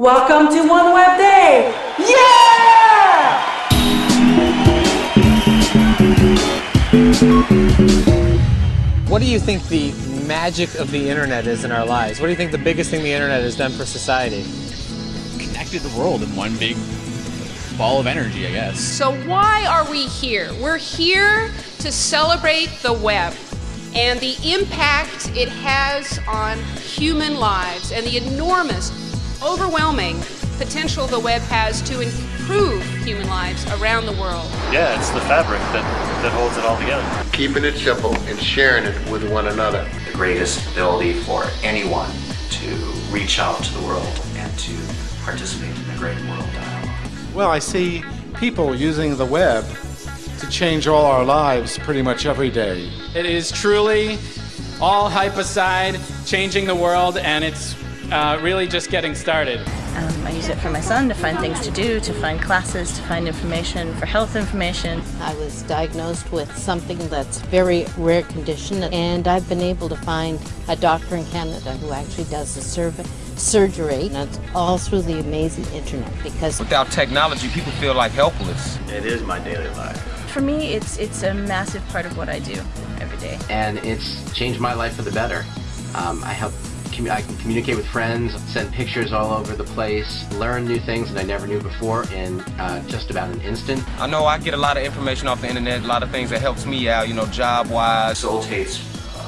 Welcome to One Web Day! Yeah! What do you think the magic of the internet is in our lives? What do you think the biggest thing the internet has done for society? Connected the world in one big ball of energy, I guess. So why are we here? We're here to celebrate the web and the impact it has on human lives and the enormous, overwhelming potential the web has to improve human lives around the world. Yeah, it's the fabric that, that holds it all together. Keeping it simple and sharing it with one another. The greatest ability for anyone to reach out to the world and to participate in the great world dialogue. Well, I see people using the web to change all our lives pretty much every day. It is truly all hype aside, changing the world, and it's uh, really just getting started. Um, I use it for my son to find things to do, to find classes, to find information, for health information. I was diagnosed with something that's very rare condition and I've been able to find a doctor in Canada who actually does the survey surgery and it's all through the amazing internet because without technology people feel like helpless. It is my daily life. For me it's it's a massive part of what I do every day. And it's changed my life for the better. Um, I help I can communicate with friends, send pictures all over the place, learn new things that I never knew before in uh, just about an instant. I know I get a lot of information off the internet, a lot of things that helps me out, you know, job-wise. Facilitates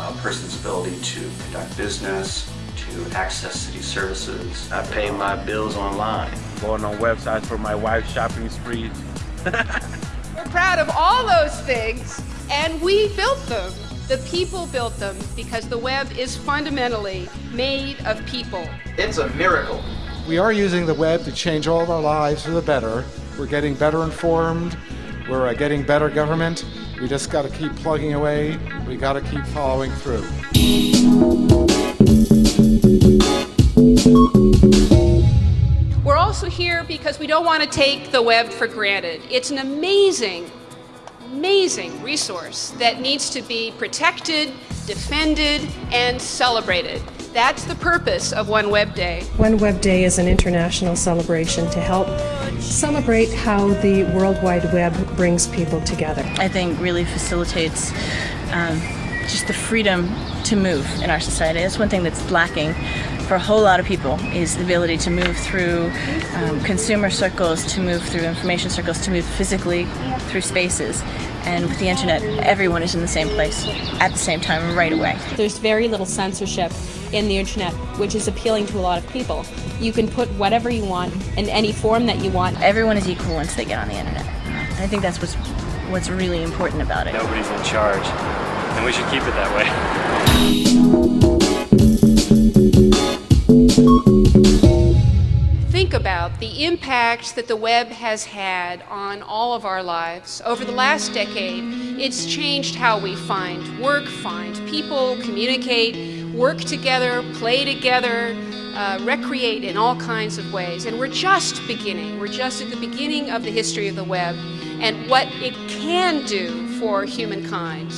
a person's ability to conduct business, to access city services. I pay my bills online. Going on websites for my wife's shopping sprees. We're proud of all those things, and we built them. The people built them because the web is fundamentally made of people. It's a miracle. We are using the web to change all of our lives for the better. We're getting better informed. We're uh, getting better government. We just got to keep plugging away. We got to keep following through. We're also here because we don't want to take the web for granted. It's an amazing amazing resource that needs to be protected, defended, and celebrated. That's the purpose of One Web Day. One Web Day is an international celebration to help celebrate how the World Wide Web brings people together. I think really facilitates um, just the freedom to move in our society. That's one thing that's lacking for a whole lot of people is the ability to move through um, consumer circles, to move through information circles, to move physically through spaces. And with the internet, everyone is in the same place at the same time right away. There's very little censorship in the internet, which is appealing to a lot of people. You can put whatever you want in any form that you want. Everyone is equal once they get on the internet. And I think that's what's what's really important about it. Nobody's in charge, and we should keep it that way. Think about the impact that the web has had on all of our lives. Over the last decade, it's changed how we find work, find people, communicate, work together, play together, uh, recreate in all kinds of ways. And we're just beginning. We're just at the beginning of the history of the web and what it can do for humankind.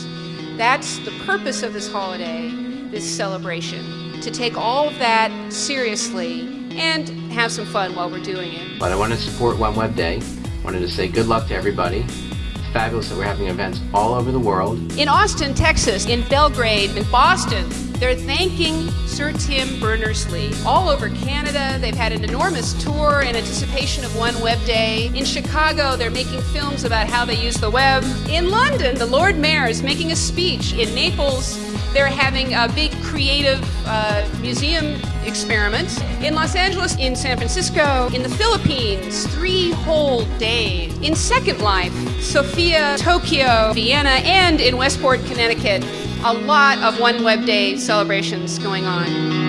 That's the purpose of this holiday, this celebration, to take all of that seriously and have some fun while we're doing it. But I wanted to support One Web Day. I wanted to say good luck to everybody. It's fabulous that we're having events all over the world. In Austin, Texas, in Belgrade, in Boston, they're thanking Sir Tim Berners-Lee. All over Canada, they've had an enormous tour in anticipation of One Web Day. In Chicago, they're making films about how they use the web. In London, the Lord Mayor is making a speech. In Naples, they're having a big creative uh, museum experiment. In Los Angeles, in San Francisco, in the Philippines, three whole days. In Second Life, Sofia, Tokyo, Vienna, and in Westport, Connecticut, a lot of One Web Day celebrations going on.